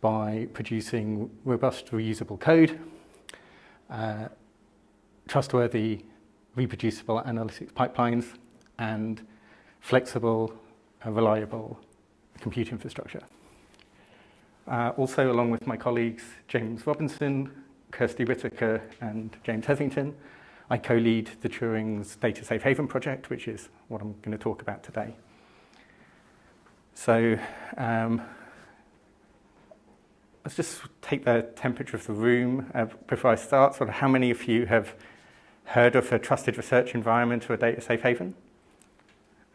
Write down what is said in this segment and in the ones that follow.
by producing robust, reusable code, uh, trustworthy, reproducible analytics pipelines and flexible and uh, reliable compute infrastructure. Uh, also, along with my colleagues James Robinson, Kirsty Whitaker and James Hesington, I co-lead the Turing's Data Safe Haven project, which is what I'm going to talk about today. So um, let's just take the temperature of the room uh, before I start, sort of how many of you have heard of a trusted research environment or a data safe haven?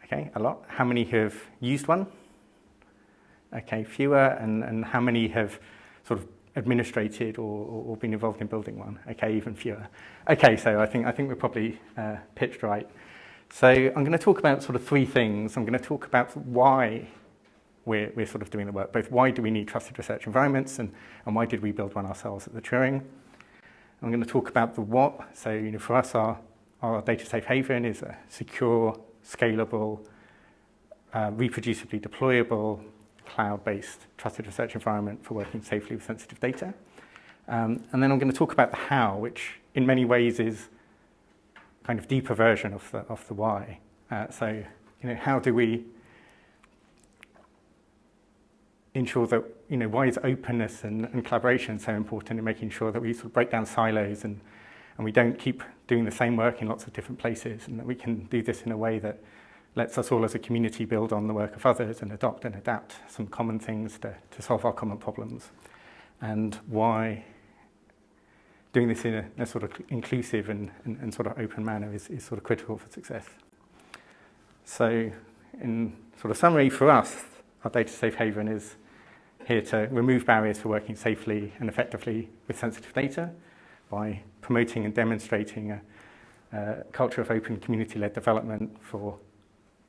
Okay, a lot. How many have used one? Okay, fewer. And, and how many have sort of administrated or, or, or been involved in building one? Okay, even fewer. Okay, so I think, I think we're probably uh, pitched right. So I'm going to talk about sort of three things. I'm going to talk about why we're, we're sort of doing the work, both why do we need trusted research environments and, and why did we build one ourselves at the Turing? I'm going to talk about the what. So you know, for us, our, our data safe haven is a secure, scalable, uh, reproducibly deployable, cloud-based trusted research environment for working safely with sensitive data. Um, and then I'm going to talk about the how, which in many ways is kind of deeper version of the, of the why. Uh, so, you know, how do we ensure that, you know, why is openness and, and collaboration so important in making sure that we sort of break down silos and, and we don't keep doing the same work in lots of different places and that we can do this in a way that lets us all as a community build on the work of others and adopt and adapt some common things to, to solve our common problems and why doing this in a, a sort of inclusive and, and, and sort of open manner is, is sort of critical for success. So in sort of summary for us, our data safe haven is here to remove barriers for working safely and effectively with sensitive data by promoting and demonstrating a, a culture of open community-led development for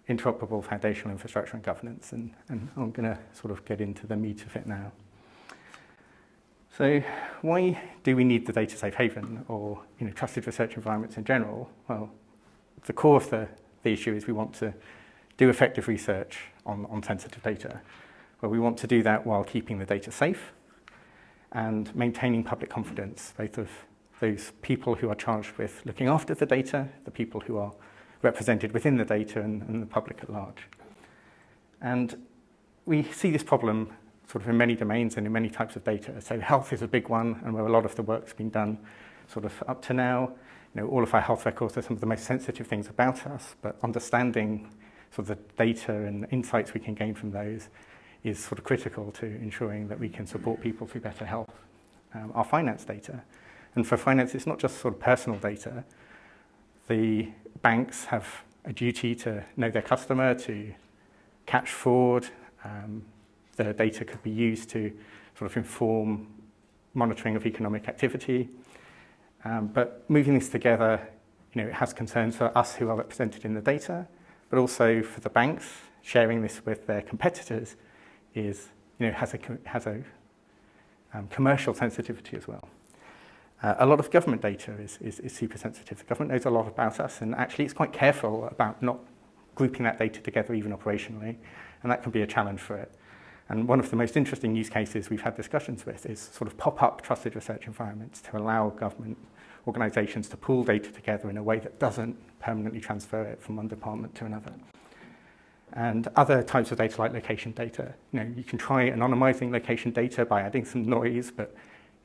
interoperable foundational infrastructure and governance. And, and I'm going to sort of get into the meat of it now. So why do we need the data safe haven or you know, trusted research environments in general? Well, the core of the, the issue is we want to do effective research on, on sensitive data. Well, we want to do that while keeping the data safe and maintaining public confidence, both of those people who are charged with looking after the data, the people who are represented within the data and, and the public at large. And we see this problem sort of in many domains and in many types of data. So health is a big one and where a lot of the work's been done sort of up to now. You know, all of our health records are some of the most sensitive things about us, but understanding sort of the data and insights we can gain from those is sort of critical to ensuring that we can support people through better health. Um, our finance data, and for finance it's not just sort of personal data, the banks have a duty to know their customer, to catch fraud, um, the data could be used to sort of inform monitoring of economic activity. Um, but moving this together, you know, it has concerns for us who are represented in the data, but also for the banks sharing this with their competitors is, you know, has a, has a um, commercial sensitivity as well. Uh, a lot of government data is, is, is super sensitive. The government knows a lot about us and actually it's quite careful about not grouping that data together even operationally and that can be a challenge for it. And one of the most interesting use cases we've had discussions with is sort of pop-up trusted research environments to allow government organizations to pool data together in a way that doesn't permanently transfer it from one department to another and other types of data like location data. You know, you can try anonymizing location data by adding some noise, but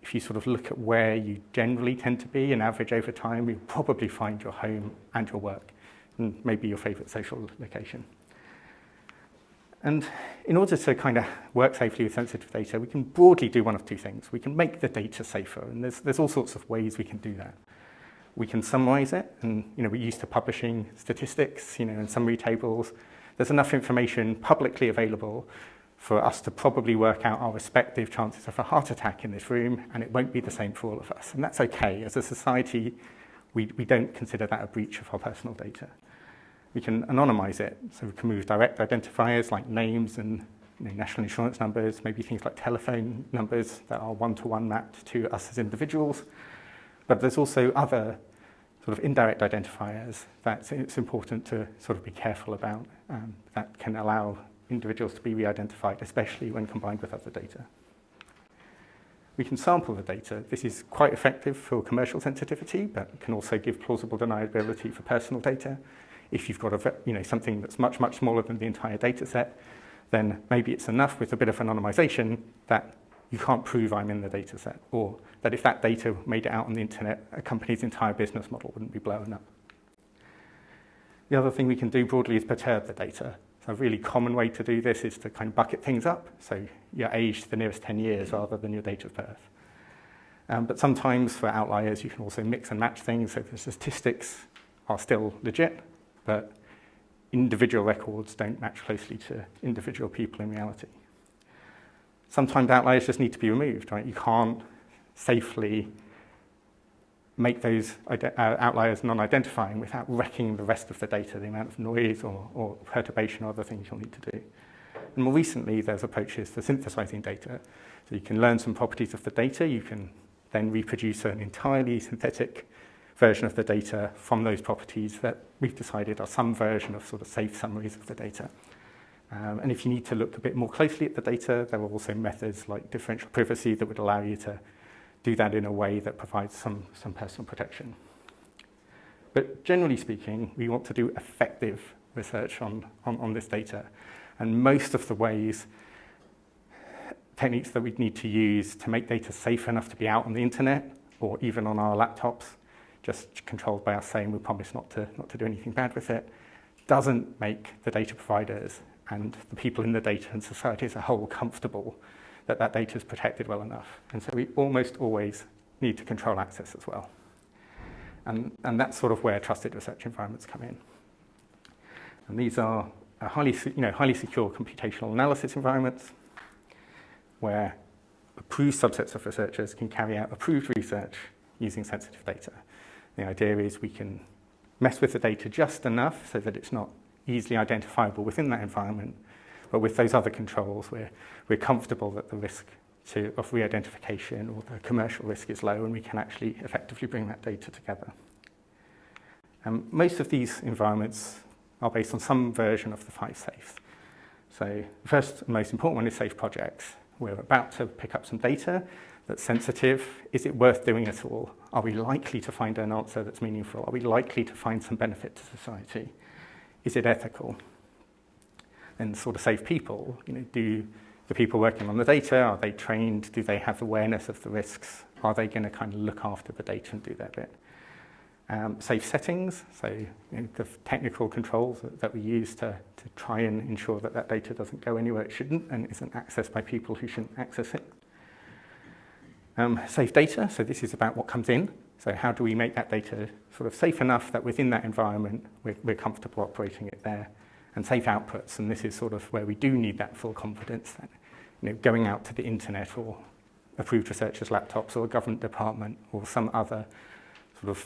if you sort of look at where you generally tend to be and average over time, you'll probably find your home and your work and maybe your favorite social location. And in order to kind of work safely with sensitive data, we can broadly do one of two things. We can make the data safer, and there's, there's all sorts of ways we can do that. We can summarize it, and you know, we're used to publishing statistics you know, and summary tables, there's enough information publicly available for us to probably work out our respective chances of a heart attack in this room, and it won't be the same for all of us. And that's okay. As a society, we, we don't consider that a breach of our personal data. We can anonymize it, so we can move direct identifiers like names and you know, national insurance numbers, maybe things like telephone numbers that are one-to-one -one mapped to us as individuals. But there's also other sort of indirect identifiers that it's important to sort of be careful about um, that can allow individuals to be re-identified, especially when combined with other data. We can sample the data. This is quite effective for commercial sensitivity, but can also give plausible deniability for personal data. If you've got a, you know, something that's much, much smaller than the entire data set, then maybe it's enough with a bit of anonymization that you can't prove I'm in the data set, or that if that data made it out on the internet, a company's entire business model wouldn't be blown up. The other thing we can do broadly is perturb the data. So a really common way to do this is to kind of bucket things up, so your age to the nearest 10 years rather than your date of birth. Um, but sometimes for outliers, you can also mix and match things, so the statistics are still legit, but individual records don't match closely to individual people in reality sometimes outliers just need to be removed, right? You can't safely make those uh, outliers non-identifying without wrecking the rest of the data, the amount of noise or, or perturbation or other things you'll need to do. And more recently, there's approaches for synthesizing data. So you can learn some properties of the data, you can then reproduce an entirely synthetic version of the data from those properties that we've decided are some version of sort of safe summaries of the data. Um, and if you need to look a bit more closely at the data, there are also methods like differential privacy that would allow you to do that in a way that provides some, some personal protection. But generally speaking, we want to do effective research on, on, on this data. And most of the ways, techniques that we'd need to use to make data safe enough to be out on the internet or even on our laptops, just controlled by us saying we promise not to, not to do anything bad with it, doesn't make the data providers and the people in the data and society as a whole comfortable that that data is protected well enough. And so we almost always need to control access as well. And, and that's sort of where trusted research environments come in. And these are uh, highly, you know, highly secure computational analysis environments where approved subsets of researchers can carry out approved research using sensitive data. The idea is we can mess with the data just enough so that it's not easily identifiable within that environment. But with those other controls, we're, we're comfortable that the risk to, of re-identification or the commercial risk is low and we can actually effectively bring that data together. Um, most of these environments are based on some version of the five safes. So the first and most important one is safe projects. We're about to pick up some data that's sensitive. Is it worth doing at all? Are we likely to find an answer that's meaningful? Are we likely to find some benefit to society? is it ethical? And sort of save people, you know, do the people working on the data, are they trained? Do they have awareness of the risks? Are they going to kind of look after the data and do their bit? Um, safe settings, so you know, the technical controls that, that we use to, to try and ensure that that data doesn't go anywhere it shouldn't and isn't accessed by people who shouldn't access it. Um, safe data, so this is about what comes in So how do we make that data sort of safe enough that within that environment we're, we're comfortable operating it there and safe outputs and this is sort of where we do need that full confidence that you know, going out to the internet or approved researchers' laptops or a government department or some other sort of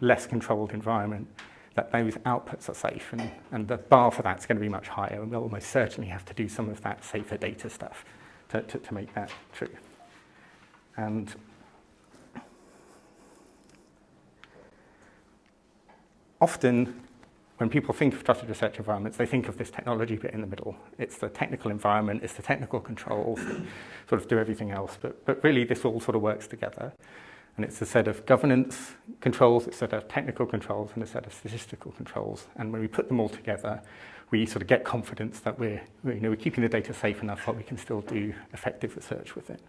less controlled environment that those outputs are safe and, and the bar for that's going to be much higher and we'll almost certainly have to do some of that safer data stuff to, to, to make that true. And often when people think of trusted research environments, they think of this technology bit in the middle. It's the technical environment, it's the technical controls that sort of do everything else. But, but really, this all sort of works together. And it's a set of governance controls, it's a set of technical controls, and a set of statistical controls. And when we put them all together, we sort of get confidence that we're, you know, we're keeping the data safe enough that we can still do effective research with it.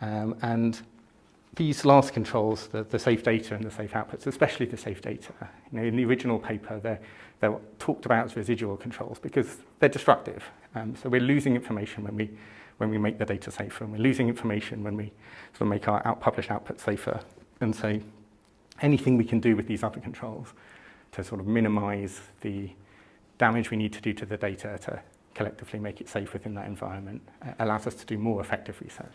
Um, and These last controls, the, the safe data and the safe outputs, especially the safe data. You know, in the original paper, they're, they're talked about as residual controls because they're destructive. Um, so we're losing information when we, when we make the data safer, and we're losing information when we sort of make our out published output safer. And so anything we can do with these other controls to sort of minimize the damage we need to do to the data to collectively make it safe within that environment uh, allows us to do more effective research.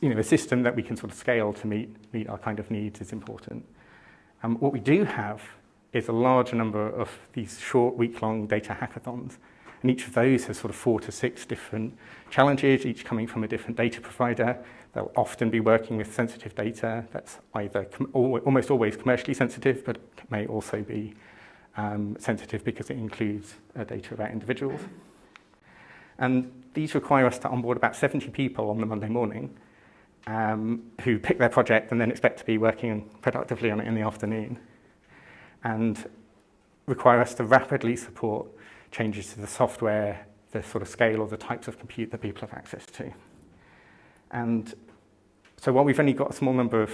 you know, a system that we can sort of scale to meet, meet our kind of needs is important. Um, what we do have is a large number of these short, week-long data hackathons. And each of those has sort of four to six different challenges, each coming from a different data provider. They'll often be working with sensitive data that's either almost always commercially sensitive, but may also be um, sensitive because it includes uh, data about individuals. And these require us to onboard about 70 people on the Monday morning um, who pick their project and then expect to be working productively on it in the afternoon and require us to rapidly support changes to the software, the sort of scale or the types of compute that people have access to. And so while we've only got a small number of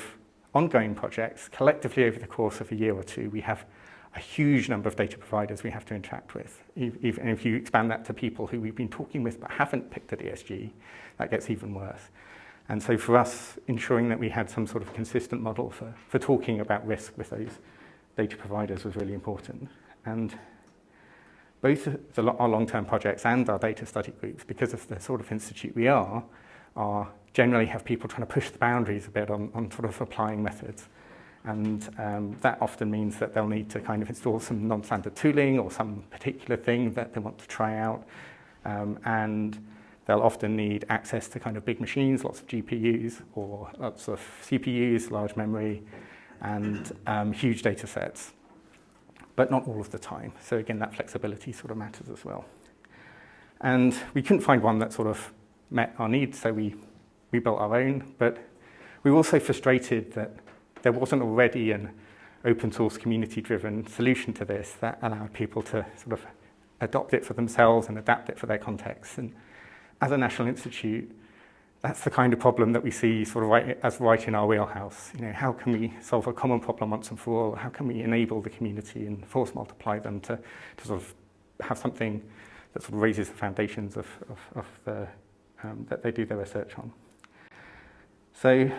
ongoing projects, collectively over the course of a year or two, we have a huge number of data providers we have to interact with. If, if, and if you expand that to people who we've been talking with but haven't picked at ESG, that gets even worse. And so for us, ensuring that we had some sort of consistent model for, for talking about risk with those data providers was really important. And both the, our long-term projects and our data study groups, because of the sort of institute we are, are generally have people trying to push the boundaries a bit on, on sort of applying methods. And um, that often means that they'll need to kind of install some non-standard tooling or some particular thing that they want to try out. Um, and they'll often need access to kind of big machines, lots of GPUs or lots of CPUs, large memory, and um, huge data sets, but not all of the time. So again, that flexibility sort of matters as well. And we couldn't find one that sort of met our needs, so we, we built our own, but we were also frustrated that there wasn't already an open source community driven solution to this that allowed people to sort of adopt it for themselves and adapt it for their context. And as a national institute, that's the kind of problem that we see sort of right, as right in our wheelhouse. You know, how can we solve a common problem once and for all? How can we enable the community and force multiply them to, to sort of have something that sort of raises the foundations of, of, of the, um, that they do their research on? So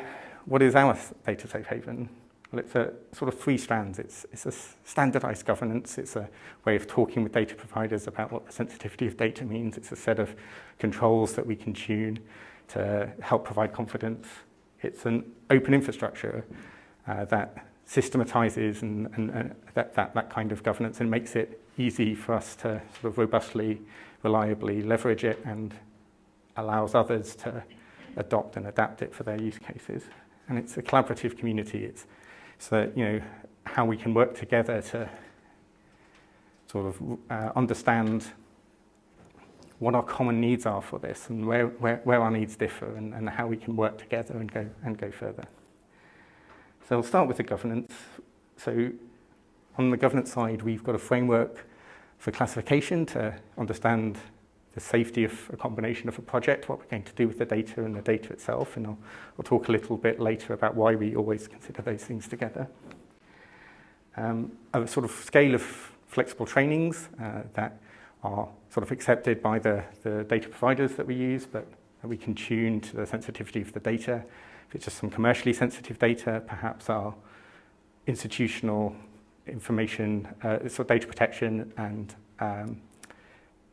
what is our data safe haven? Well, it's a sort of three strands. It's, it's a standardized governance. It's a way of talking with data providers about what the sensitivity of data means. It's a set of controls that we can tune to help provide confidence. It's an open infrastructure uh, that systematizes and, and, and that, that, that kind of governance and makes it easy for us to sort of robustly, reliably leverage it and allows others to adopt and adapt it for their use cases and it's a collaborative community. It's so you know how we can work together to sort of uh, understand what our common needs are for this and where, where, where our needs differ and, and how we can work together and go, and go further. So I'll start with the governance. So on the governance side, we've got a framework for classification to understand the safety of a combination of a project, what we're going to do with the data and the data itself, and I'll, I'll talk a little bit later about why we always consider those things together. Um, a sort of scale of flexible trainings uh, that are sort of accepted by the, the data providers that we use, but we can tune to the sensitivity of the data. If it's just some commercially sensitive data, perhaps our institutional information, uh, sort of data protection and um,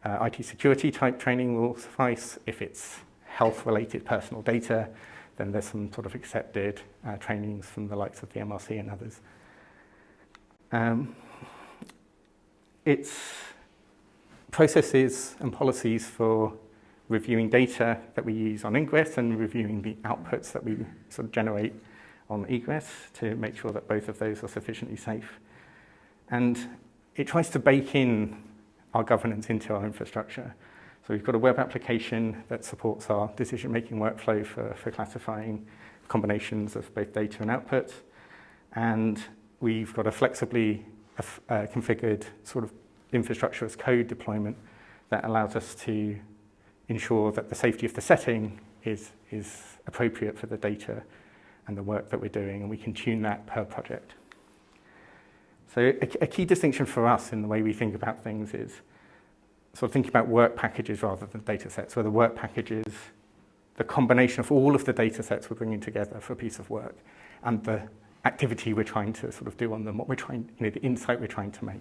Uh, IT security type training will suffice. If it's health-related personal data, then there's some sort of accepted uh, trainings from the likes of the MRC and others. Um, it's processes and policies for reviewing data that we use on ingress and reviewing the outputs that we sort of generate on egress to make sure that both of those are sufficiently safe. And it tries to bake in our governance into our infrastructure. So we've got a web application that supports our decision-making workflow for, for classifying combinations of both data and output. And we've got a flexibly uh, configured sort of infrastructure as code deployment that allows us to ensure that the safety of the setting is, is appropriate for the data and the work that we're doing, and we can tune that per project. So a, a key distinction for us in the way we think about things is sort of thinking about work packages rather than data sets, where the work package is the combination of all of the data sets we're bringing together for a piece of work and the activity we're trying to sort of do on them, what we're trying, you know, the insight we're trying to make.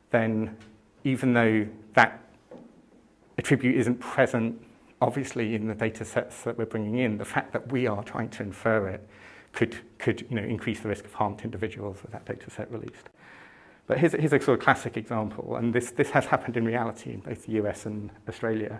then even though that attribute isn't present obviously in the data sets that we're bringing in, the fact that we are trying to infer it could, could you know, increase the risk of harm to individuals with that data set released. But here's, here's a sort of classic example, and this, this has happened in reality in both the US and Australia.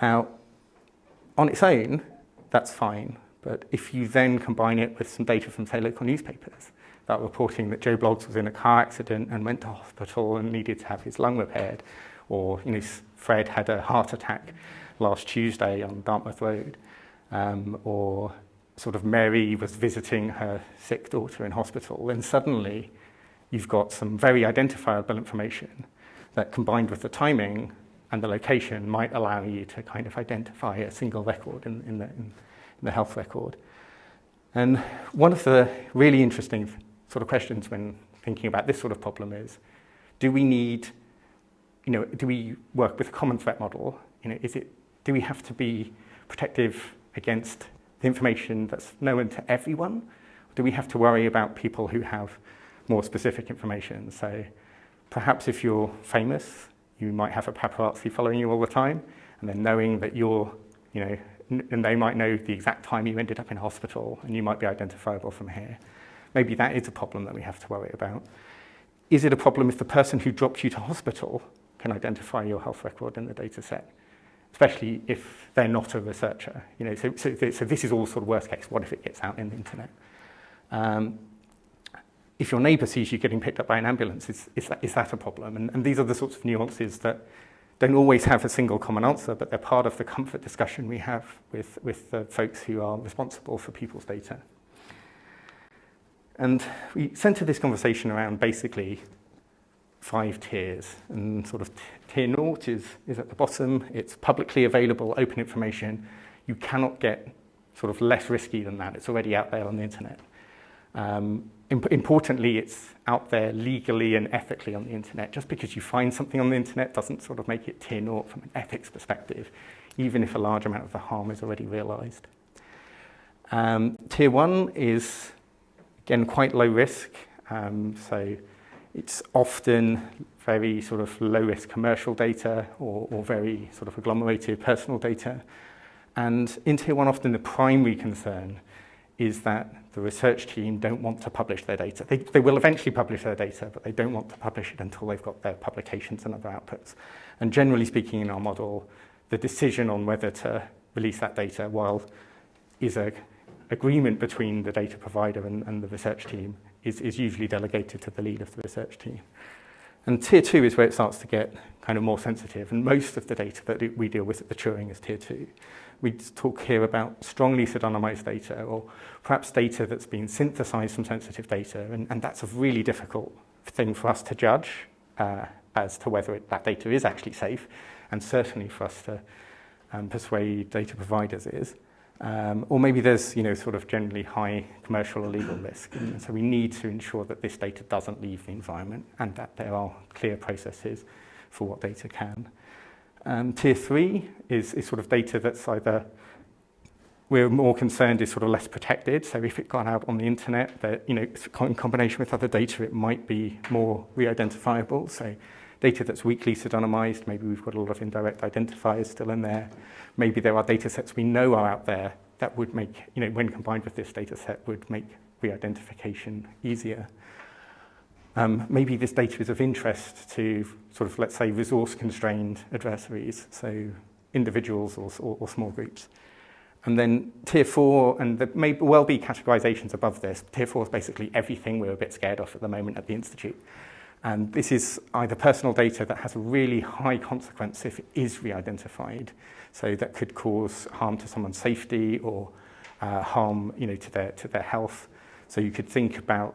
Now, on its own, that's fine. But if you then combine it with some data from, say, local newspapers, that reporting that Joe Bloggs was in a car accident and went to hospital and needed to have his lung repaired, or you know, Fred had a heart attack last Tuesday on Dartmouth Road, um, or sort of Mary was visiting her sick daughter in hospital, and suddenly you've got some very identifiable information that combined with the timing and the location might allow you to kind of identify a single record in, in, the, in, the health record. And one of the really interesting sort of questions when thinking about this sort of problem is, do we need you know, do we work with a common threat model? You know, is it, do we have to be protective against the information that's known to everyone? Or do we have to worry about people who have more specific information? So perhaps if you're famous, you might have a paparazzi following you all the time, and then knowing that you're, you know, and they might know the exact time you ended up in hospital, and you might be identifiable from here. Maybe that is a problem that we have to worry about. Is it a problem if the person who dropped you to hospital can identify your health record in the data set, especially if they're not a researcher. You know, so, so, so this is all sort of worst case. What if it gets out in the internet? Um, if your neighbour sees you getting picked up by an ambulance, is, is, that, is that a problem? And, and these are the sorts of nuances that don't always have a single common answer, but they're part of the comfort discussion we have with, with the folks who are responsible for people's data. And we centre this conversation around basically five tiers. And sort of tier naught is, is at the bottom. It's publicly available, open information. You cannot get sort of less risky than that. It's already out there on the internet. Um, imp importantly, it's out there legally and ethically on the internet. Just because you find something on the internet doesn't sort of make it tier naught from an ethics perspective, even if a large amount of the harm is already realized. Um, tier one is, again, quite low risk. Um, so It's often very sort of low-risk commercial data or, or very sort of agglomerated personal data. And in Tier one, often the primary concern is that the research team don't want to publish their data. They, they will eventually publish their data, but they don't want to publish it until they've got their publications and other outputs. And generally speaking in our model, the decision on whether to release that data while is a agreement between the data provider and, and the research team is, is usually delegated to the lead of the research team. And tier two is where it starts to get kind of more sensitive. And most of the data that we deal with at the Turing is tier two. We talk here about strongly pseudonymized data or perhaps data that's been synthesized from sensitive data. And, and that's a really difficult thing for us to judge uh, as to whether it, that data is actually safe and certainly for us to um, persuade data providers is. Um, or maybe there's you know, sort of generally high commercial or legal risk. Mm. And so we need to ensure that this data doesn't leave the environment and that there are clear processes for what data can. Um, tier three is, is sort of data that's either we're more concerned is sort of less protected. So if it got out on the internet, that you know, in combination with other data, it might be more re-identifiable. So data that's weakly pseudonymized, maybe we've got a lot of indirect identifiers still in there maybe there are data sets we know are out there that would make, you know, when combined with this data set, would make re-identification easier. Um, maybe this data is of interest to sort of, let's say, resource-constrained adversaries, so individuals or, or, or small groups. And then tier four, and there may well be categorizations above this. Tier four is basically everything we're a bit scared of at the moment at the Institute. And this is either personal data that has a really high consequence if it is re-identified, So that could cause harm to someone's safety or uh, harm you know, to, their, to their health. So you could think about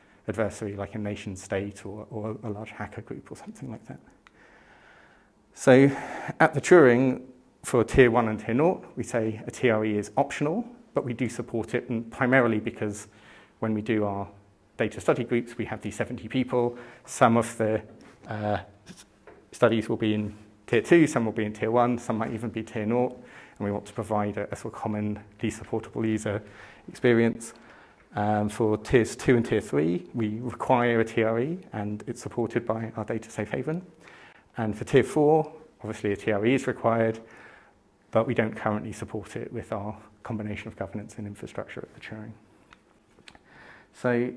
adversary like a nation state or, or a large hacker group or something like that. So at the Turing for tier one and tier naught, we say a TRE is optional, but we do support it and primarily because when we do our data study groups, we have these 70 people. Some of the uh, studies will be in tier two, some will be in tier one, some might even be tier naught and we want to provide a, a sort of commonly supportable user experience. Um, for tiers two and tier three, we require a TRE and it's supported by our data safe haven. And for tier four, obviously a TRE is required, but we don't currently support it with our combination of governance and infrastructure at the Turing. So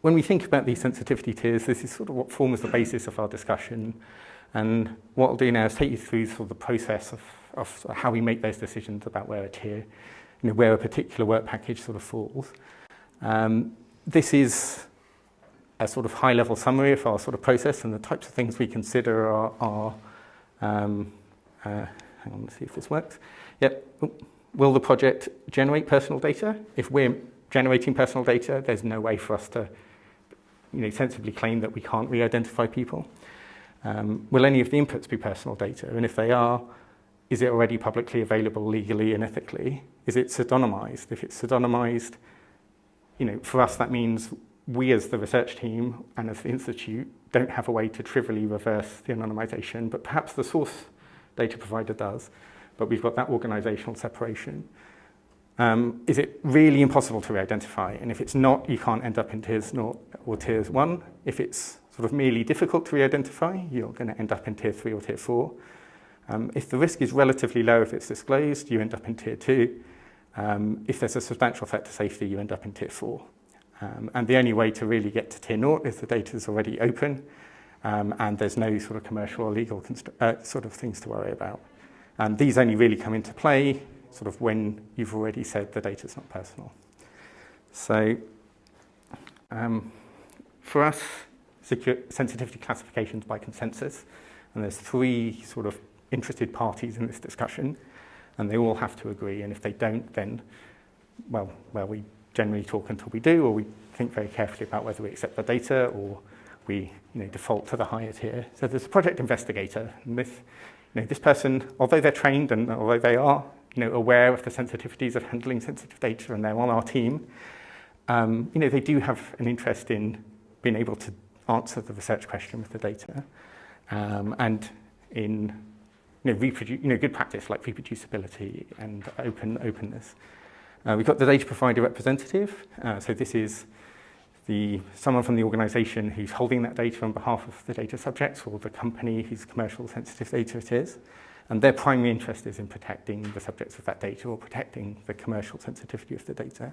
when we think about these sensitivity tiers, this is sort of what forms the basis of our discussion. And what I'll do now is take you through sort of the process of of how we make those decisions about where a tier, you know, where a particular work package sort of falls. Um, this is a sort of high-level summary of our sort of process and the types of things we consider are, are um, uh, hang on, let's see if this works. Yep. Will the project generate personal data? If we're generating personal data, there's no way for us to you know, sensibly claim that we can't re-identify people. Um, will any of the inputs be personal data? And if they are, Is it already publicly available legally and ethically? Is it pseudonymized? If it's pseudonymized, you know, for us that means we as the research team and as the institute don't have a way to trivially reverse the anonymization, but perhaps the source data provider does. But we've got that organizational separation. Um, is it really impossible to re-identify? And if it's not, you can't end up in tiers naught or tiers one. If it's sort of merely difficult to re-identify, you're going to end up in tier three or tier four. Um, if the risk is relatively low if it's disclosed, you end up in tier two. Um, if there's a substantial threat to safety, you end up in tier four. Um, and the only way to really get to tier naught is the data is already open um, and there's no sort of commercial or legal uh, sort of things to worry about. And these only really come into play sort of when you've already said the data is not personal. So um, for us, sensitivity classifications by consensus, and there's three sort of interested parties in this discussion, and they all have to agree. And if they don't, then, well, well, we generally talk until we do, or we think very carefully about whether we accept the data, or we you know, default to the higher tier. So there's a project investigator, and this, you know, this person, although they're trained and although they are you know, aware of the sensitivities of handling sensitive data and they're on our team, um, you know, they do have an interest in being able to answer the research question with the data. Um, and in you know, reproduce, you know, good practice like reproducibility and open openness. Uh, we've got the data provider representative. Uh, so this is the someone from the organization who's holding that data on behalf of the data subjects or the company whose commercial sensitive data it is. And their primary interest is in protecting the subjects of that data or protecting the commercial sensitivity of the data.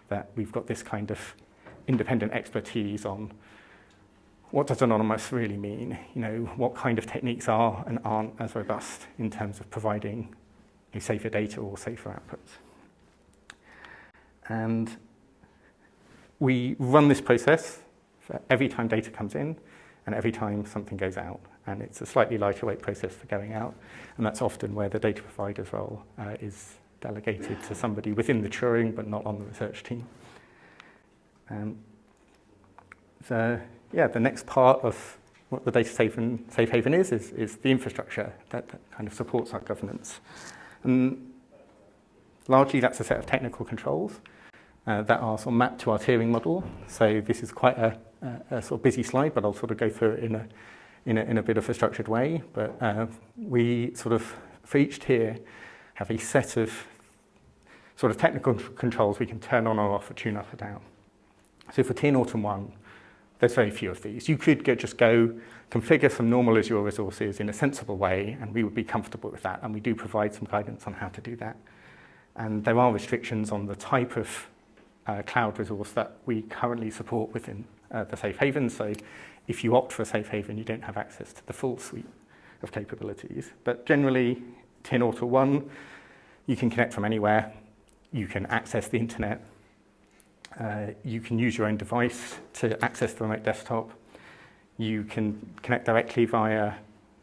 that we've got this kind of independent expertise on what does anonymous really mean? You know, what kind of techniques are and aren't as robust in terms of providing safer data or safer outputs. And we run this process every time data comes in and every time something goes out. And it's a slightly lighter weight process for going out. And that's often where the data provider's role uh, is delegated to somebody within the Turing, but not on the research team. Um, so, yeah, the next part of what the data safe, and, safe haven is, is, is the infrastructure that, that kind of supports our governance. And largely that's a set of technical controls uh, that are sort of mapped to our tiering model. So this is quite a, a, a sort of busy slide, but I'll sort of go through it in a, in a, in a bit of a structured way. But uh, we sort of, for each tier, have a set of sort of technical controls we can turn on or off or tune up or down. So for tier 0 and 1, There's very few of these. You could go, just go configure some normal Azure resources in a sensible way, and we would be comfortable with that. And we do provide some guidance on how to do that. And there are restrictions on the type of uh, cloud resource that we currently support within uh, the safe haven. So if you opt for a safe haven, you don't have access to the full suite of capabilities. But generally, or 1, you can connect from anywhere. You can access the internet Uh, you can use your own device to access the remote desktop. You can connect directly via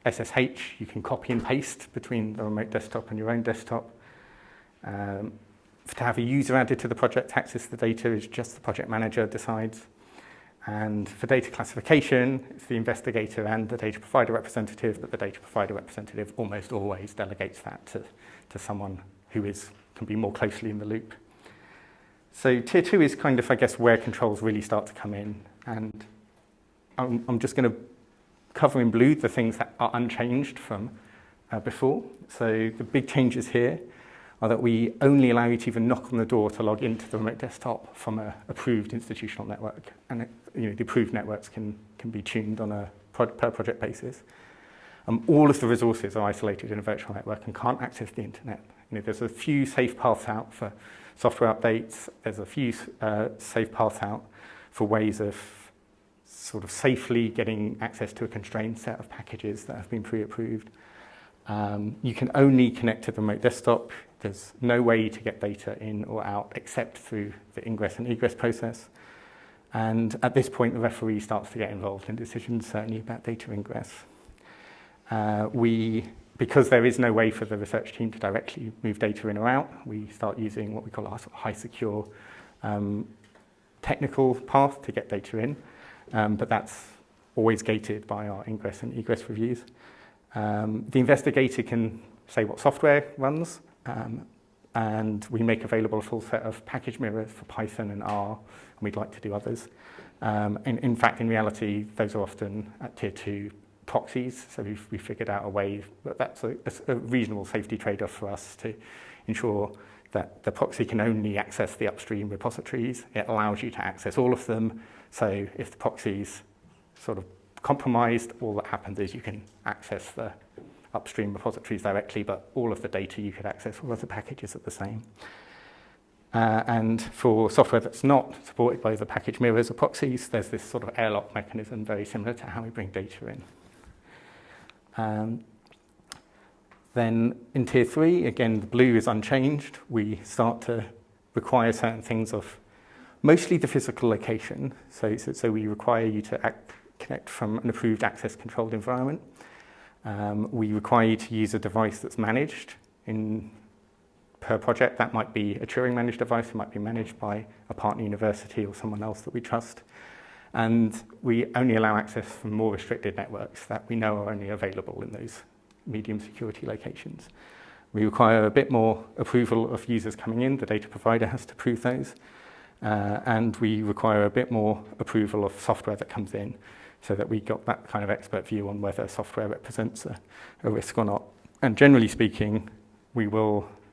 SSH. You can copy and paste between the remote desktop and your own desktop. Um, to have a user added to the project to access the data is just the project manager decides. And for data classification, it's the investigator and the data provider representative, but the data provider representative almost always delegates that to, to someone who is, can be more closely in the loop. So tier two is kind of, I guess, where controls really start to come in. And I'm, I'm just going to cover in blue the things that are unchanged from uh, before. So the big changes here are that we only allow you to even knock on the door to log into the remote desktop from an approved institutional network. And you know, the approved networks can, can be tuned on a pro per project basis um, all of the resources are isolated in a virtual network and can't access the internet. You know, there's a few safe paths out for software updates. There's a few uh, safe paths out for ways of sort of safely getting access to a constrained set of packages that have been pre-approved. Um, you can only connect to the remote desktop. There's no way to get data in or out except through the ingress and egress process. And at this point, the referee starts to get involved in decisions, certainly about data ingress. Uh, we, because there is no way for the research team to directly move data in or out, we start using what we call our sort of high secure um, technical path to get data in, um, but that's always gated by our ingress and egress reviews. Um, the investigator can say what software runs, um, and we make available a full set of package mirrors for Python and R, and we'd like to do others. Um, and in fact, in reality, those are often at tier two proxies. So we've, we figured out a way that that's a, a reasonable safety trade-off for us to ensure that the proxy can only access the upstream repositories. It allows you to access all of them. So if the proxy's sort of compromised, all that happens is you can access the upstream repositories directly, but all of the data you could access, all of the packages are the same. Uh, and for software that's not supported by the package mirrors or proxies, there's this sort of airlock mechanism very similar to how we bring data in. Um, then in tier three, again, the blue is unchanged. We start to require certain things of mostly the physical location. So, so, so we require you to act, connect from an approved access controlled environment. Um, we require you to use a device that's managed in per project. That might be a Turing managed device, it might be managed by a partner university or someone else that we trust. And we only allow access from more restricted networks that we know are only available in those medium security locations. We require a bit more approval of users coming in. The data provider has to prove those. Uh, and we require a bit more approval of software that comes in so that we got that kind of expert view on whether software represents a, a risk or not. And generally speaking, we will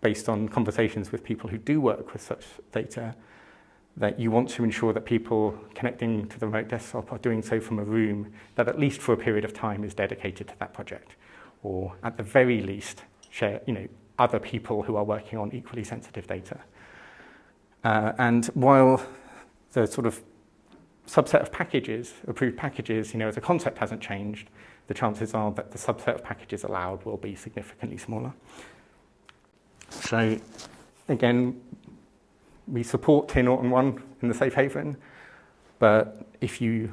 based on conversations with people who do work with such data, that you want to ensure that people connecting to the remote desktop are doing so from a room that at least for a period of time is dedicated to that project, or at the very least share, you know, other people who are working on equally sensitive data. Uh, and while the sort of subset of packages, approved packages, you know, as a concept hasn't changed, the chances are that the subset of packages allowed will be significantly smaller. So again, we support Tier 0 and 1 in the safe haven, but if you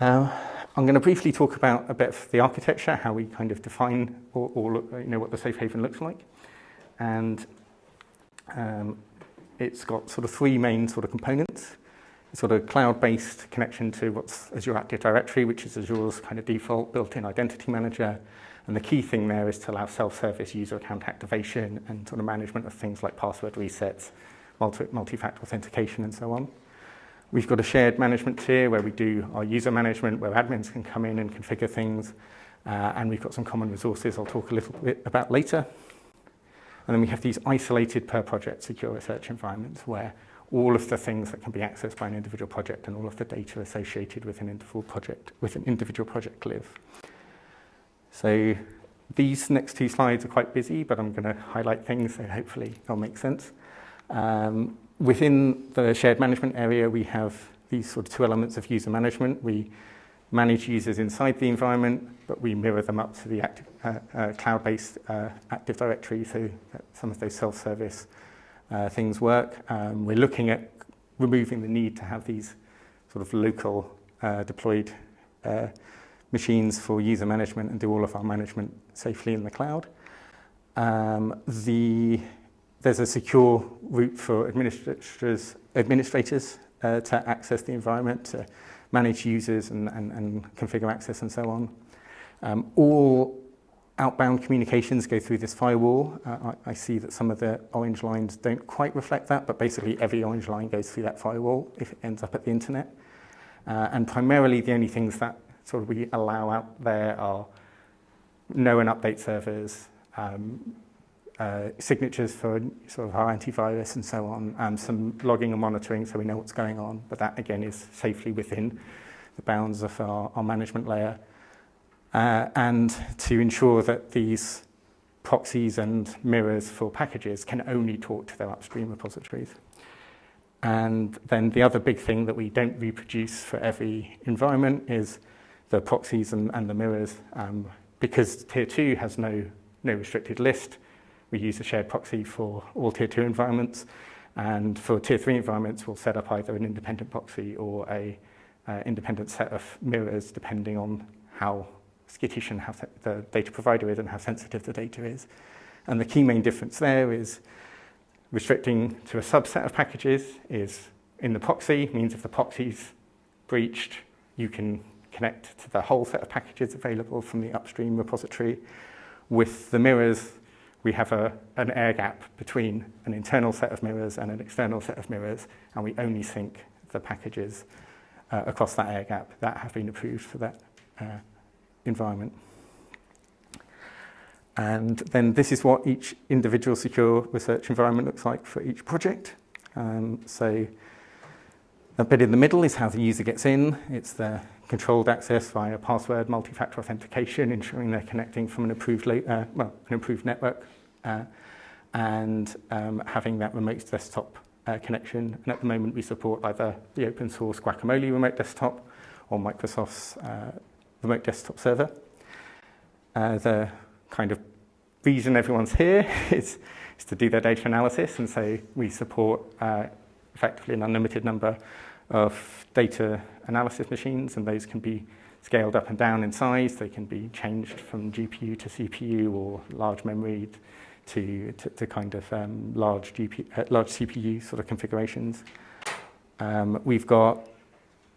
Uh, I'm going to briefly talk about a bit of the architecture, how we kind of define or, or you know, what the safe haven looks like and um, it's got sort of three main sort of components. It's sort of cloud-based connection to what's Azure Active Directory, which is Azure's kind of default built-in identity manager. And the key thing there is to allow self-service user account activation and sort of management of things like password resets, multi-factor authentication and so on. We've got a shared management tier where we do our user management, where admins can come in and configure things. Uh, and we've got some common resources I'll talk a little bit about later. And then we have these isolated per project secure research environments where all of the things that can be accessed by an individual project and all of the data associated with an individual project with an individual project live. So these next two slides are quite busy, but I'm going to highlight things so hopefully they'll make sense. Um, within the shared management area, we have these sort of two elements of user management. We manage users inside the environment, but we mirror them up to the active, uh, uh, cloud-based uh, Active Directory, so that some of those self-service uh, things work. Um, we're looking at removing the need to have these sort of local uh, deployed uh, machines for user management and do all of our management safely in the cloud. Um, the, there's a secure route for administrators, administrators uh, to access the environment, to manage users and, and, and configure access and so on. Um, all outbound communications go through this firewall. Uh, I, I see that some of the orange lines don't quite reflect that, but basically every orange line goes through that firewall if it ends up at the internet. Uh, and primarily the only things that sort of we allow out there are known update servers, um, uh, signatures for sort of our antivirus and so on, and some logging and monitoring so we know what's going on. But that, again, is safely within the bounds of our, our management layer. Uh, and to ensure that these proxies and mirrors for packages can only talk to their upstream repositories. And then the other big thing that we don't reproduce for every environment is the proxies and, and the mirrors. Um, because tier two has no, no restricted list, we use a shared proxy for all tier two environments. And for tier three environments, we'll set up either an independent proxy or a uh, independent set of mirrors, depending on how skittish and how the data provider is and how sensitive the data is. And the key main difference there is restricting to a subset of packages is in the proxy, means if the proxy's breached, you can connect to the whole set of packages available from the upstream repository. With the mirrors, we have a, an air gap between an internal set of mirrors and an external set of mirrors, and we only sync the packages uh, across that air gap that have been approved for that uh, environment. And then this is what each individual secure research environment looks like for each project. Um, so a bit in the middle is how the user gets in. It's the controlled access via password multi-factor authentication, ensuring they're connecting from an approved, uh, well, an approved network, uh, and um, having that remote desktop uh, connection. And at the moment, we support either the open source Guacamole remote desktop or Microsoft's uh, remote desktop server. Uh, the kind of reason everyone's here is, is to do their data analysis, and so we support uh, effectively an unlimited number of data analysis machines, and those can be scaled up and down in size. They can be changed from GPU to CPU or large memory to, to, to kind of um, large, GPU, uh, large CPU sort of configurations. Um, we've got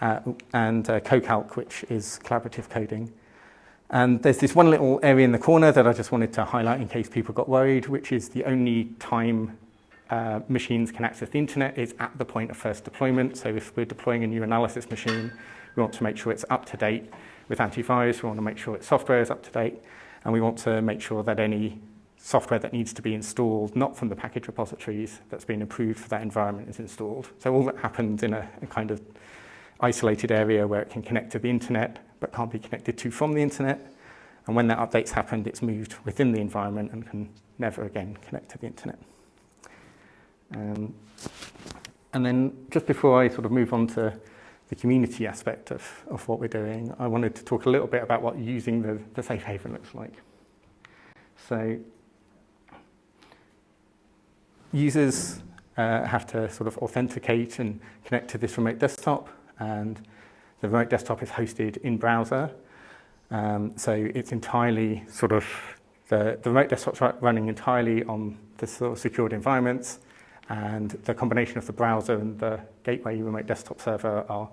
uh, and uh, CoCalc, which is collaborative coding. And there's this one little area in the corner that I just wanted to highlight in case people got worried, which is the only time uh, machines can access the internet is at the point of first deployment. So if we're deploying a new analysis machine, we want to make sure it's up to date with antivirus, we want to make sure its software is up to date, and we want to make sure that any software that needs to be installed, not from the package repositories that's been approved for that environment is installed. So all that happens in a, a kind of isolated area where it can connect to the internet, but can't be connected to from the internet. And when that update's happened, it's moved within the environment and can never again connect to the internet. Um, and then just before I sort of move on to the community aspect of, of what we're doing, I wanted to talk a little bit about what using the, the safe haven looks like. So users uh, have to sort of authenticate and connect to this remote desktop and the remote desktop is hosted in browser. Um, so it's entirely sort of, the, the remote desktop's running entirely on the sort of secured environments And the combination of the browser and the gateway remote desktop server are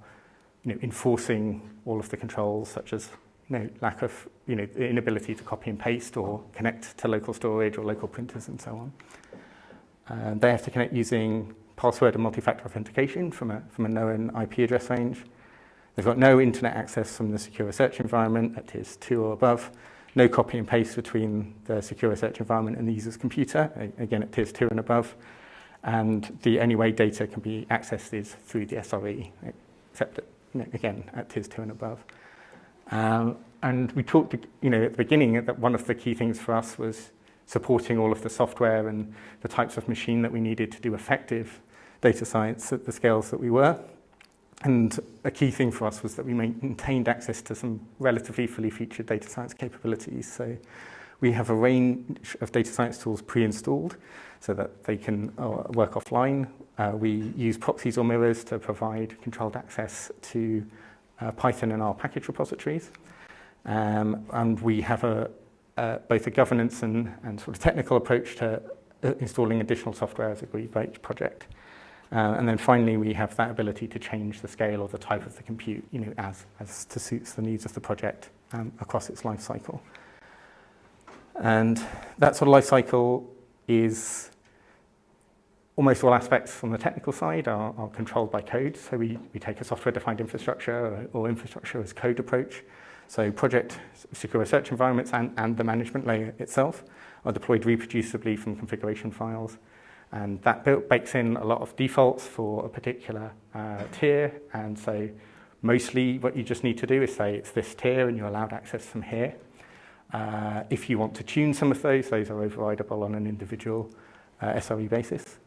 you know, enforcing all of the controls, such as you know, lack of you know, inability to copy and paste or connect to local storage or local printers and so on. And uh, they have to connect using password and multi-factor authentication from a, from a known IP address range. They've got no internet access from the secure search environment at tiers 2 or above, no copy and paste between the secure search environment and the user's computer, again at tiers two and above, and the only way data can be accessed is through the SRE, except again at TIS 2 and above. Um, and we talked, you know, at the beginning that one of the key things for us was supporting all of the software and the types of machine that we needed to do effective data science at the scales that we were. And a key thing for us was that we maintained access to some relatively fully featured data science capabilities. So we have a range of data science tools pre-installed so that they can uh, work offline. Uh, we use proxies or mirrors to provide controlled access to uh, Python and our package repositories. Um, and we have a, a, both a governance and, and, sort of technical approach to installing additional software as agreed by each project. Uh, and then finally, we have that ability to change the scale or the type of the compute, you know, as, as to suits the needs of the project um, across its life cycle. And that sort of life cycle is almost all aspects from the technical side are, are controlled by code. So we, we take a software-defined infrastructure or, or infrastructure as code approach. So project secure research environments and, and the management layer itself are deployed reproducibly from configuration files. And that built, bakes in a lot of defaults for a particular uh, tier. And so mostly what you just need to do is say it's this tier and you're allowed access from here. Uh, if you want to tune some of those, those are overridable on an individual uh, SRE basis.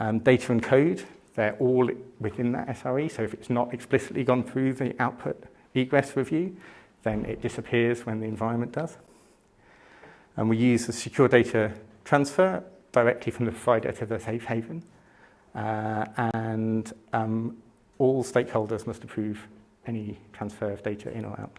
Um, data and code, they're all within that SRE, so if it's not explicitly gone through the output egress review, then it disappears when the environment does. And we use the secure data transfer directly from the provider to the safe haven. Uh, and um, all stakeholders must approve any transfer of data in or out.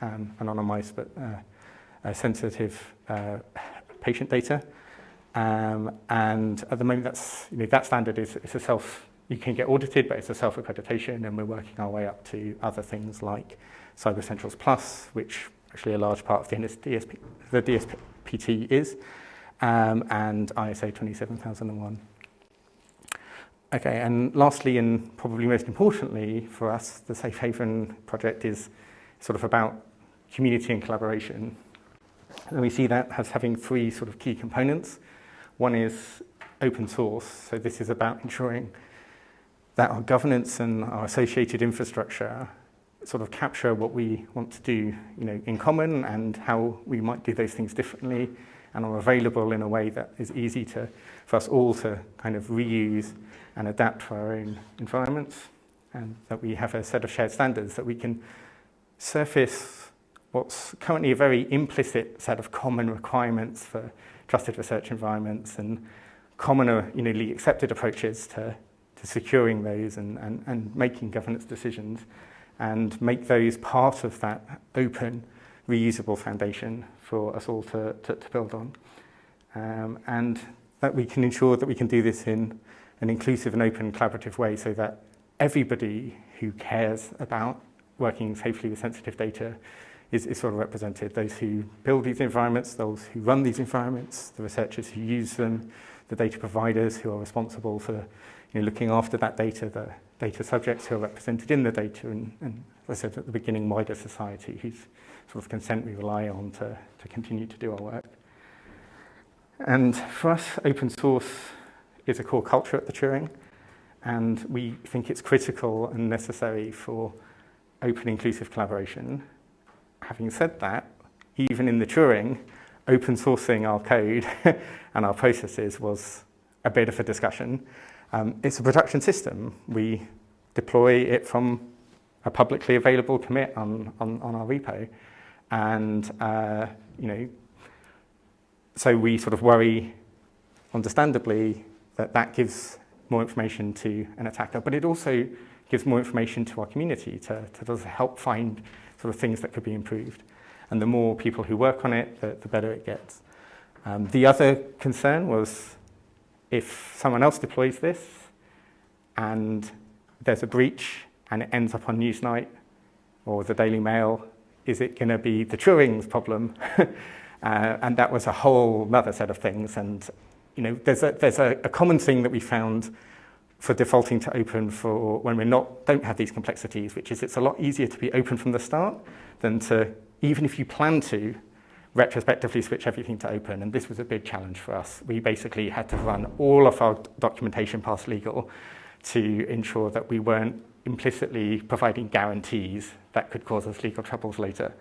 um, anonymized but uh, uh, sensitive uh, patient data. Um, and at the moment, that's, you know, that standard is, it's a self, you can get audited, but it's a self-accreditation, and we're working our way up to other things like Cyber Centrals Plus, which actually a large part of the, DSP, the DSPT is, um, and ISO 27001. Okay, and lastly, and probably most importantly for us, the Safe Haven project is sort of about community and collaboration And we see that as having three sort of key components. One is open source, so this is about ensuring that our governance and our associated infrastructure sort of capture what we want to do you know, in common and how we might do those things differently and are available in a way that is easy to, for us all to kind of reuse and adapt to our own environments and that we have a set of shared standards that we can surface what's currently a very implicit set of common requirements for trusted research environments and commoner, uh, you know, accepted approaches to, to securing those and, and, and making governance decisions and make those part of that open, reusable foundation for us all to, to, to build on. Um, and that we can ensure that we can do this in an inclusive and open collaborative way so that everybody who cares about working safely with sensitive data is, is sort of represented. Those who build these environments, those who run these environments, the researchers who use them, the data providers who are responsible for you know, looking after that data, the data subjects who are represented in the data, and, and as I said at the beginning, wider society whose sort of consent we rely on to, to continue to do our work. And for us, open source is a core culture at the Turing, and we think it's critical and necessary for open inclusive collaboration having said that, even in the Turing, open sourcing our code and our processes was a bit of a discussion. Um, it's a production system. We deploy it from a publicly available commit on, on, on our repo. And, uh, you know, so we sort of worry, understandably, that that gives more information to an attacker, but it also gives more information to our community to, to help find sort of things that could be improved. And the more people who work on it, the, the better it gets. Um, the other concern was if someone else deploys this and there's a breach and it ends up on Newsnight or the Daily Mail, is it going to be the Turing's problem? uh, and that was a whole other set of things. And you know, there's a, there's a, a common thing that we found for defaulting to open for when we're not don't have these complexities, which is it's a lot easier to be open from the start than to even if you plan to retrospectively switch everything to open and this was a big challenge for us. We basically had to run all of our documentation past legal to ensure that we weren't implicitly providing guarantees that could cause us legal troubles later.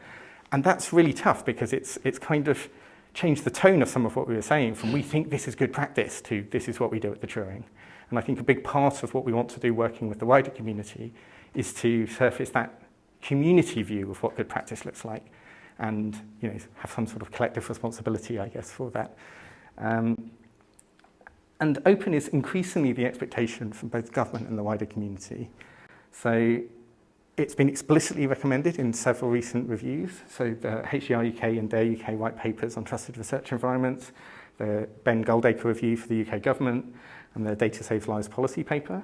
And that's really tough because it's it's kind of changed the tone of some of what we were saying from we think this is good practice to this is what we do at the Turing. And I think a big part of what we want to do working with the wider community is to surface that community view of what good practice looks like and you know, have some sort of collective responsibility, I guess, for that. Um, and open is increasingly the expectation from both government and the wider community. So it's been explicitly recommended in several recent reviews, so the HGR UK and DARE UK white papers on trusted research environments, the Ben Goldacre Review for the UK Government and the Data Safe Lives policy paper.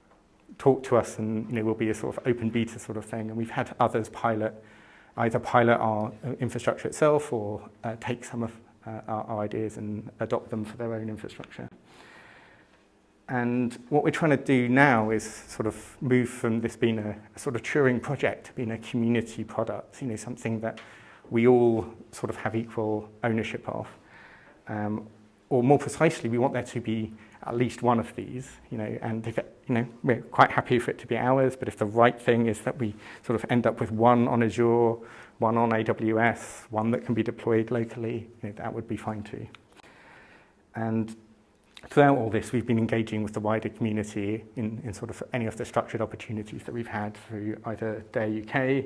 talk to us and you know, we'll be a sort of open beta sort of thing. And we've had others pilot either pilot our uh, infrastructure itself or uh, take some of uh, our, our ideas and adopt them for their own infrastructure. And what we're trying to do now is sort of move from this being a, a sort of Turing project to being a community product, you know, something that we all sort of have equal ownership of. Um, or more precisely, we want there to be at least one of these, you know, and if it you know, we're quite happy for it to be ours, but if the right thing is that we sort of end up with one on Azure, one on AWS, one that can be deployed locally, you know, that would be fine too. And throughout all this, we've been engaging with the wider community in, in sort of any of the structured opportunities that we've had through either DARE UK,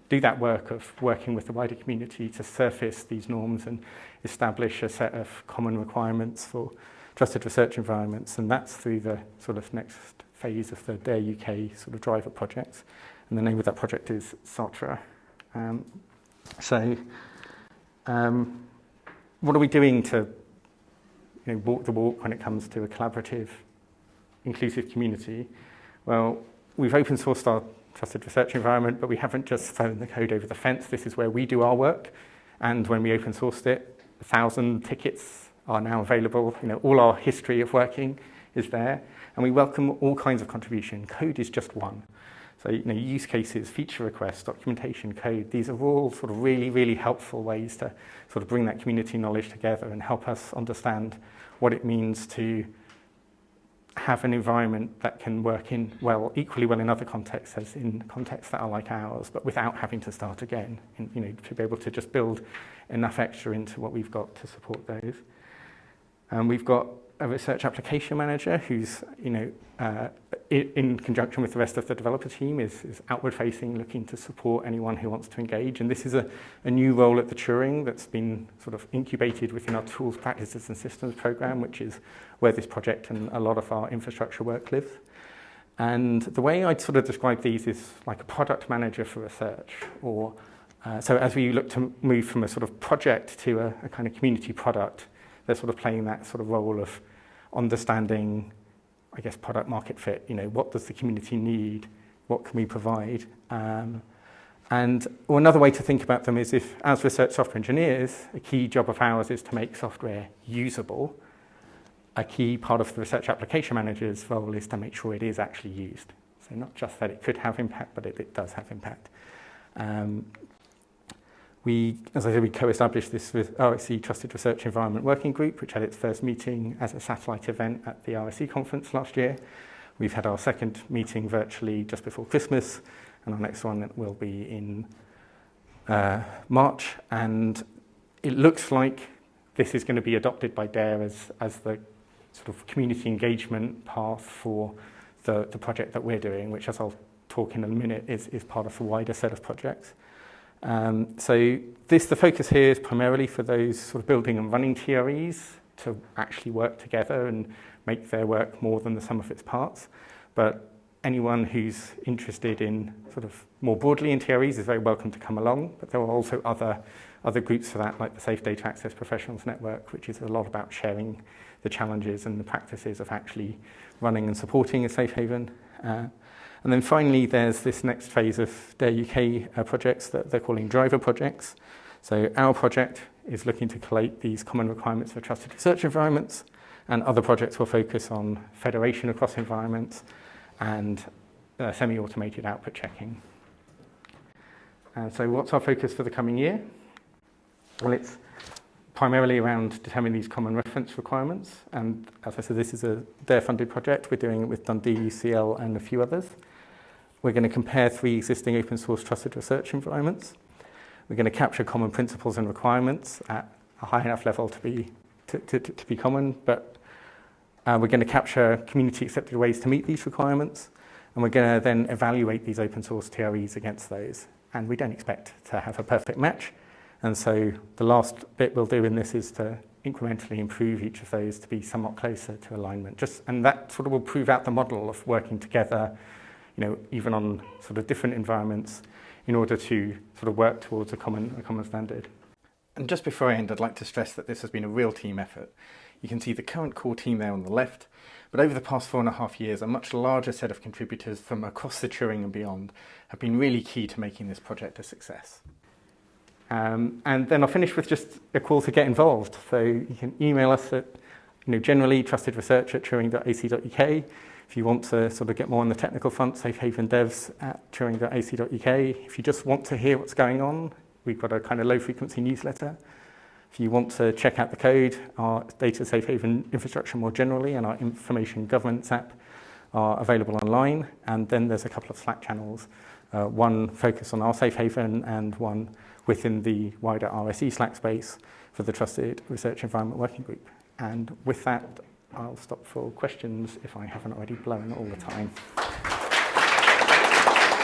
do that work of working with the wider community to surface these norms and establish a set of common requirements for trusted research environments. And that's through the sort of next phase of the DARE UK sort of driver projects and the name of that project is Sartre. Um, so, um, what are we doing to you know, walk the walk when it comes to a collaborative, inclusive community? Well, we've open sourced our trusted research environment, but we haven't just thrown the code over the fence. This is where we do our work. And when we open sourced it, a thousand tickets are now available. You know, all our history of working is there. And we welcome all kinds of contribution. Code is just one. So, you know, use cases, feature requests, documentation, code, these are all sort of really, really helpful ways to sort of bring that community knowledge together and help us understand what it means to have an environment that can work in well, equally well in other contexts as in contexts that are like ours, but without having to start again, and, you know, to be able to just build enough extra into what we've got to support those. Um, we've got a research application manager who's, you know, uh, in, conjunction with the rest of the developer team is, is outward facing, looking to support anyone who wants to engage. And this is a, a new role at the Turing that's been sort of incubated within our tools, practices and systems program, which is where this project and a lot of our infrastructure work lives. And the way I'd sort of describe these is like a product manager for research or uh, so as we look to move from a sort of project to a, a kind of community product, they're sort of playing that sort of role of understanding, I guess, product market fit. You know, what does the community need? What can we provide? Um, and or another way to think about them is if, as research software engineers, a key job of ours is to make software usable. A key part of the research application manager's role is to make sure it is actually used. So not just that it could have impact, but it, it does have impact. Um, We, as I said, we co-established this with RSC e Trusted Research Environment Working Group, which had its first meeting as a satellite event at the RSC e conference last year. We've had our second meeting virtually just before Christmas, and our next one will be in uh, March. And it looks like this is going to be adopted by DARE as, as the sort of community engagement path for the, the project that we're doing, which, as I'll talk in a minute, is, is part of a wider set of projects. Um, so this, the focus here is primarily for those sort of building and running TREs to actually work together and make their work more than the sum of its parts. But anyone who's interested in sort of more broadly in TREs is very welcome to come along, but there are also other, other groups for that, like the Safe Data Access Professionals Network, which is a lot about sharing the challenges and the practices of actually running and supporting a safe haven. Uh, And then finally, there's this next phase of their UK uh, projects that they're calling driver projects. So our project is looking to collate these common requirements for trusted research environments, and other projects will focus on federation across environments and uh, semi-automated output checking. And so what's our focus for the coming year? Well, it's primarily around determining these common reference requirements. And as I said, this is a DARE funded project. We're doing it with Dundee, UCL, and a few others. We're going to compare three existing open source trusted research environments. We're going to capture common principles and requirements at a high enough level to be, to, to, to be common, but uh, we're going to capture community accepted ways to meet these requirements, and we're going to then evaluate these open source TREs against those. And we don't expect to have a perfect match, and so the last bit we'll do in this is to incrementally improve each of those to be somewhat closer to alignment. Just, and that sort of will prove out the model of working together you know, even on sort of different environments in order to sort of work towards a common, a common standard. And just before I end, I'd like to stress that this has been a real team effort. You can see the current core team there on the left, but over the past four and a half years, a much larger set of contributors from across the Turing and beyond have been really key to making this project a success. Um, and then I'll finish with just a call to get involved. So you can email us at you know, generally trustedresearch at turing.ac.uk If you want to sort of get more on the technical front, devs at turing.ac.uk. If you just want to hear what's going on, we've got a kind of low-frequency newsletter. If you want to check out the code, our data safe haven infrastructure more generally and our information governance app are available online. And then there's a couple of Slack channels, uh, one focused on our safe haven and one within the wider RSE Slack space for the Trusted Research Environment Working Group. And with that, I'll stop for questions if I haven't already blown all the time.